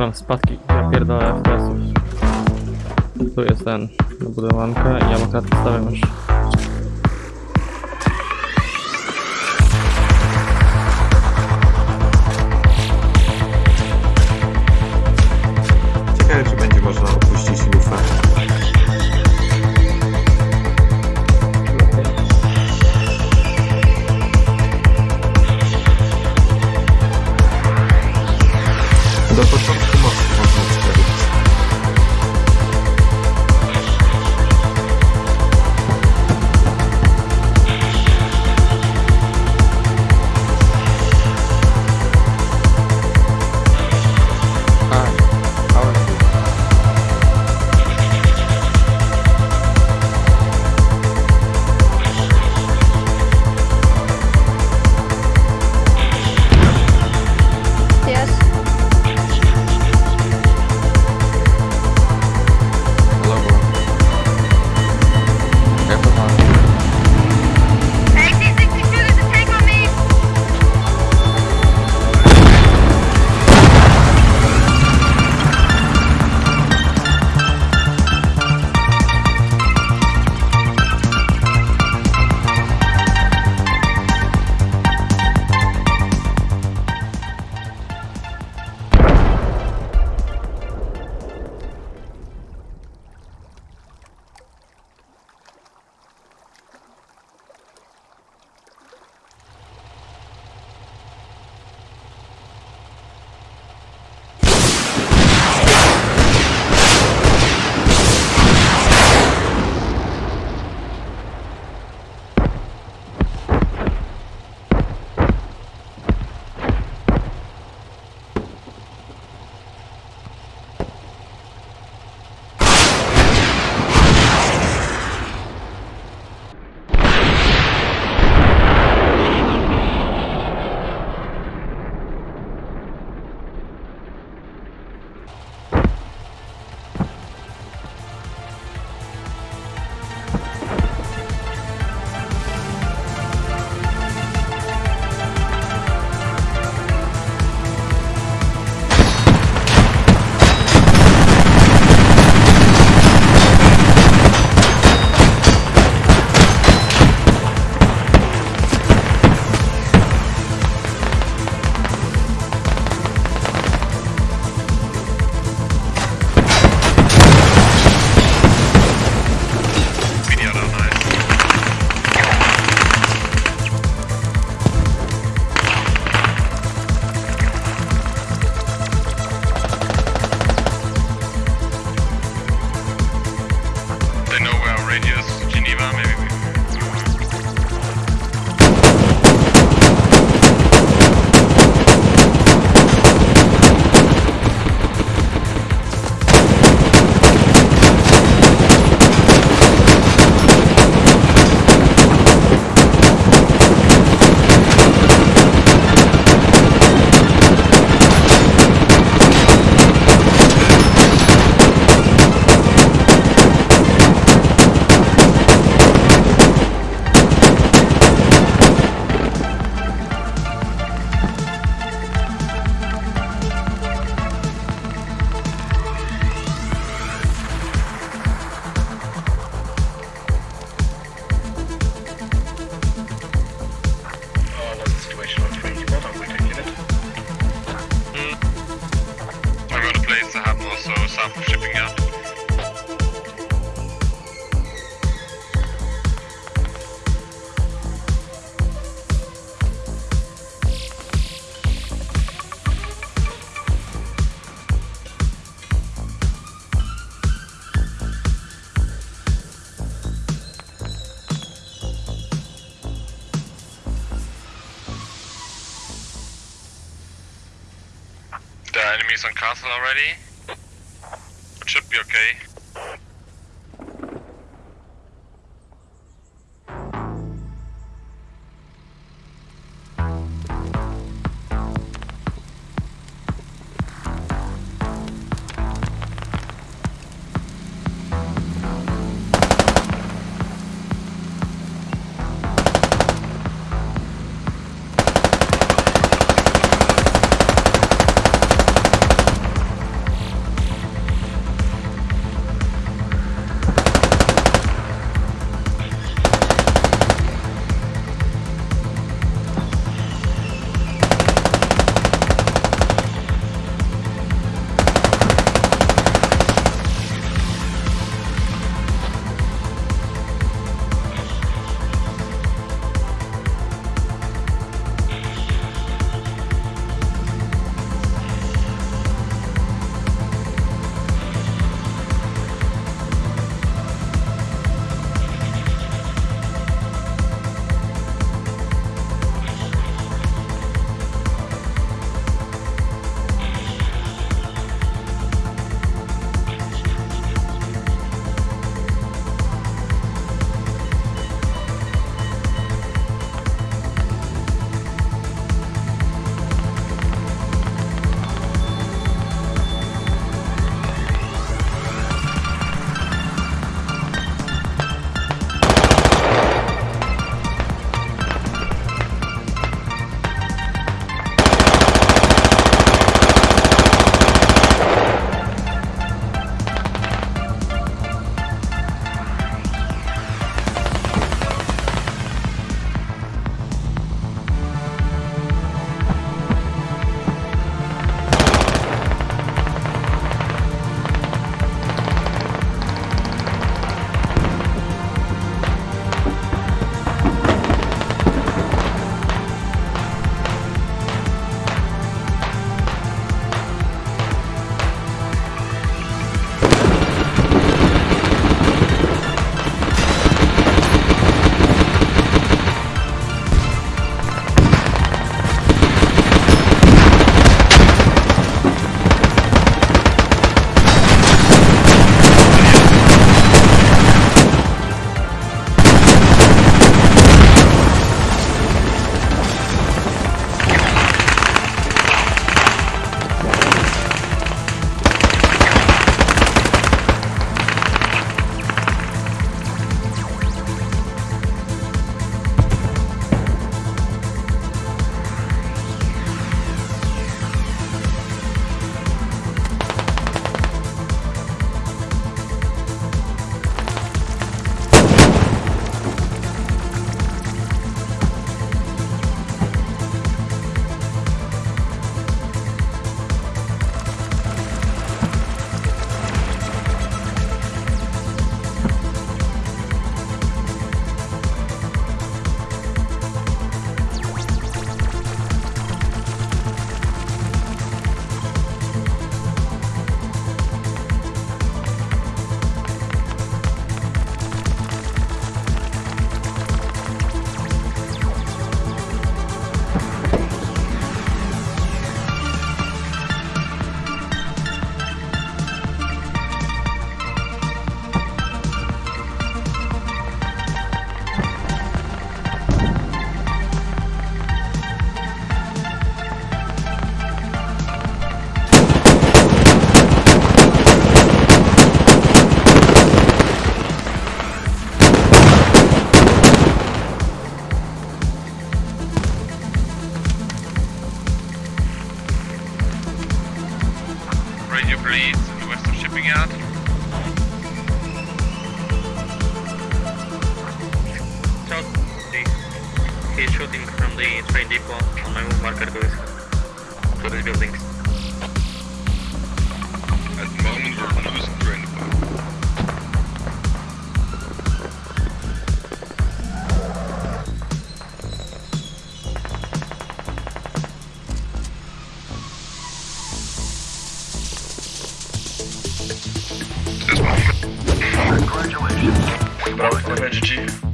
Staram spadki, ja pierdolę FPS-ów. Tu jest ten, budowanka i ja akurat stawiam już. On castle already. It should be okay. The train depot on my move marker goes to these buildings. At the moment, we're losing train This one. Congratulations. Bravo, GG.